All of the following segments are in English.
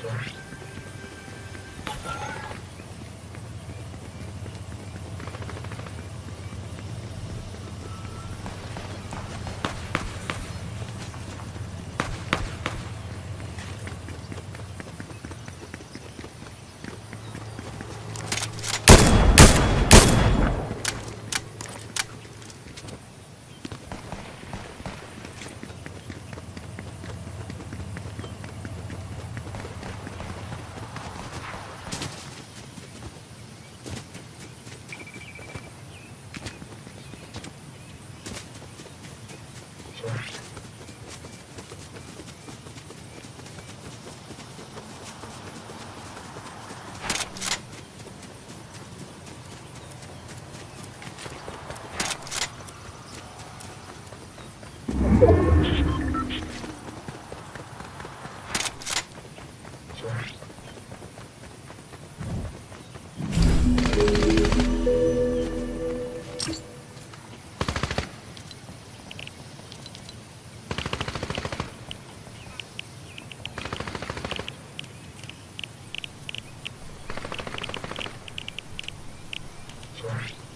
Sorry. Right.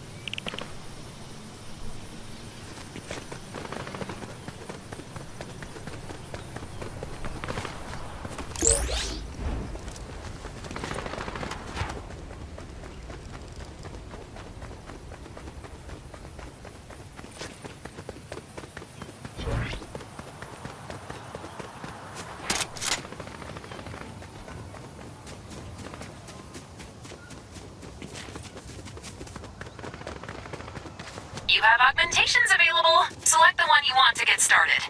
You have augmentations available. Select the one you want to get started.